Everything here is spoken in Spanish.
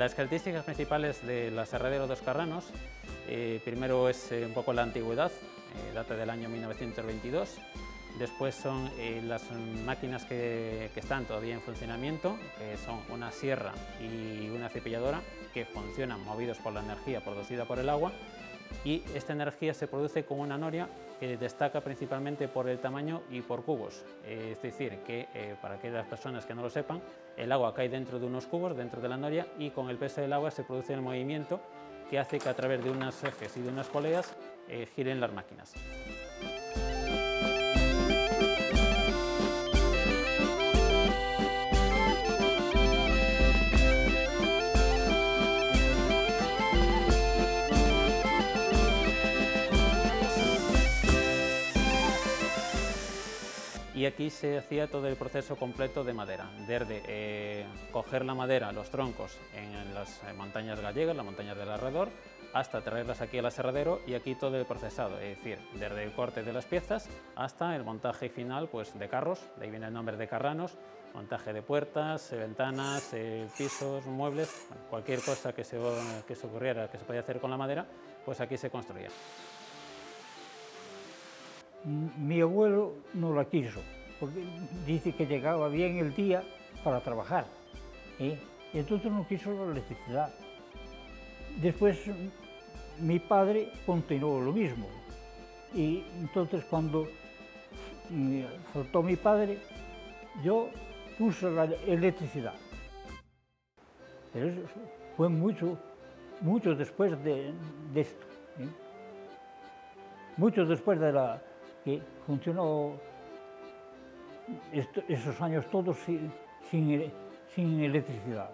Las características principales del aserradero Dos Carranos, eh, primero es eh, un poco la antigüedad, eh, data del año 1922, después son las máquinas que, que, están todavía en funcionamiento, que son una sierra y una cepilladora, que funcionan movidos por la energía producida por el agua, y esta energía se produce con una noria que destaca principalmente por el tamaño y por cubos. Eh, es decir, que eh, para aquellas personas que no lo sepan, el agua cae dentro de unos cubos, dentro de la noria, y con el peso del agua se produce el movimiento que hace que a través de unas ejes y de unas poleas eh, giren las máquinas. Y aquí se hacía todo el proceso completo de madera, desde eh, coger la madera, los troncos en las eh, montañas gallegas, las montañas del alrededor, hasta traerlas aquí al aserradero y aquí todo el procesado, es decir, desde el corte de las piezas hasta el montaje final pues, de carros, de ahí viene el nombre de carranos, montaje de puertas, ventanas, eh, pisos, muebles, cualquier cosa que se, que se ocurriera que se podía hacer con la madera, pues aquí se construía. Mi abuelo no la quiso, porque dice que llegaba bien el día para trabajar. Y entonces no quiso la electricidad. Después mi padre continuó lo mismo. Y entonces cuando faltó mi padre, yo puse la electricidad. Pero eso fue mucho, mucho después de, esto. ¿eh? Mucho después de la, que funcionó esos años todos sin, sin, electricidad.